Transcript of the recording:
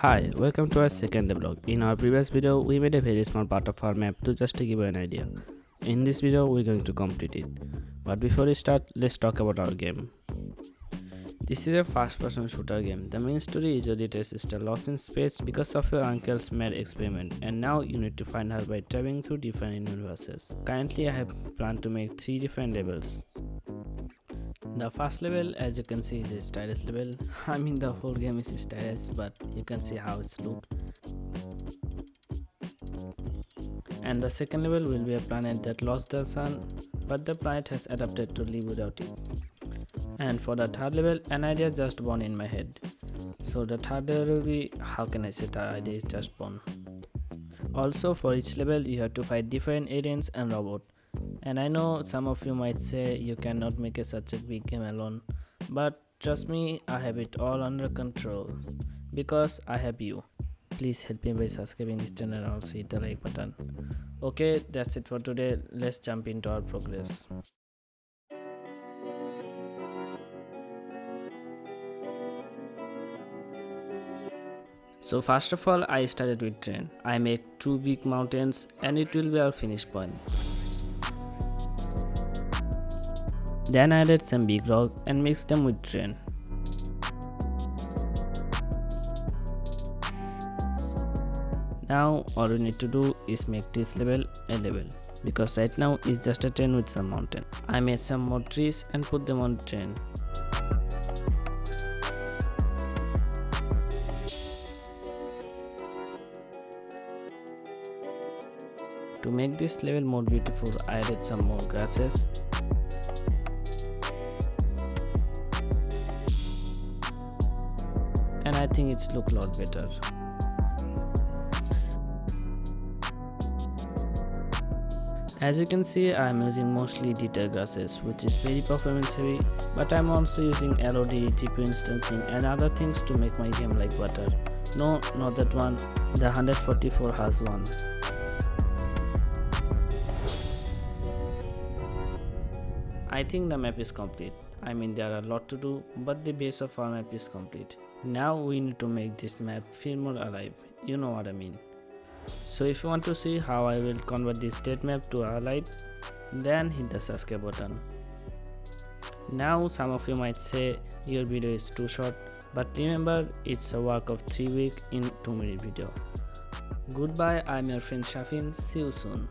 Hi, welcome to our second vlog. In our previous video, we made a very small part of our map to just to give you an idea. In this video, we're going to complete it. But before we start, let's talk about our game. This is a first-person shooter game. The main story is your little sister lost in space because of your uncle's mad experiment and now you need to find her by traveling through different universes. Currently, I have planned to make 3 different levels. The first level as you can see is a stylus level. I mean the whole game is stylus but you can see how it's look. And the second level will be a planet that lost the sun but the planet has adapted to live without it. And for the third level an idea just born in my head. So the third level will be how can I say the idea is just born. Also for each level you have to fight different aliens and robots and I know some of you might say you cannot make a such a big game alone, but trust me, I have it all under control because I have you. Please help me by subscribing this channel and also hit the like button. Okay, that's it for today. Let's jump into our progress. So first of all I started with terrain. I made two big mountains and it will be our finish point. Then I added some big rocks and mixed them with terrain. Now all we need to do is make this level a level because right now it's just a terrain with some mountain. I made some more trees and put them on the terrain. To make this level more beautiful I added some more grasses and I think it's look a lot better. As you can see I am using mostly detail grasses which is very performance heavy but I am also using LOD, GPU instancing and other things to make my game like butter. No, not that one, the 144 has one. I think the map is complete. I mean there are a lot to do but the base of our map is complete. Now we need to make this map feel more alive, you know what I mean. So if you want to see how I will convert this state map to alive, then hit the subscribe button. Now some of you might say your video is too short, but remember it's a work of 3 weeks in 2 minute video. Goodbye, I'm your friend Shafin, see you soon.